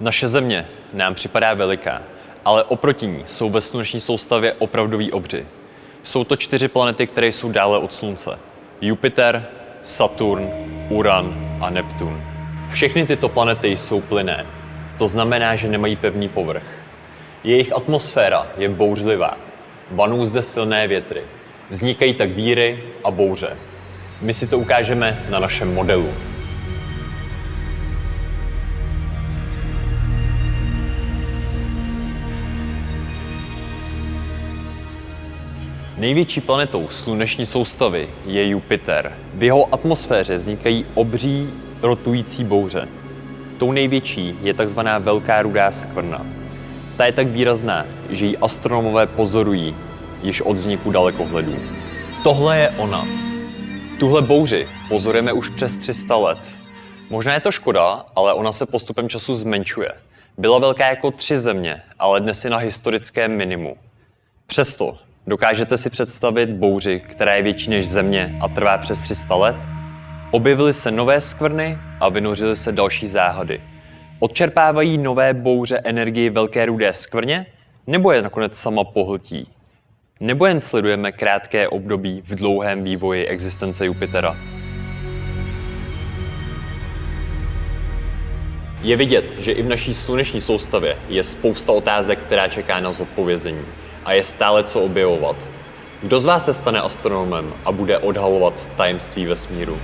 Naše země nám připadá veliká, ale oproti ní jsou ve sluneční soustavě opravdoví obři. Jsou to čtyři planety, které jsou dále od Slunce. Jupiter, Saturn, Uran a Neptun. Všechny tyto planety jsou plynné. To znamená, že nemají pevný povrch. Jejich atmosféra je bouřlivá. Vanou zde silné větry. Vznikají tak víry a bouře. My si to ukážeme na našem modelu. Největší planetou sluneční soustavy je Jupiter. V jeho atmosféře vznikají obří rotující bouře. Tou největší je takzvaná Velká rudá skvrna. Ta je tak výrazná, že ji astronomové pozorují již od vzniku dalekohledů. Tohle je ona. Tuhle bouři pozorujeme už přes 300 let. Možná je to škoda, ale ona se postupem času zmenšuje. Byla velká jako tři země, ale dnes je na historickém minimu. Přesto Dokážete si představit bouři, která je větší než Země a trvá přes 300 let? Objevily se nové skvrny a vynořily se další záhady. Odčerpávají nové bouře energii velké rudé skvrně? Nebo je nakonec sama pohltí? Nebo jen sledujeme krátké období v dlouhém vývoji existence Jupitera? Je vidět, že i v naší sluneční soustavě je spousta otázek, která čeká na zodpovězení a je stále co objevovat. Kdo z vás se stane astronomem a bude odhalovat tajemství vesmíru?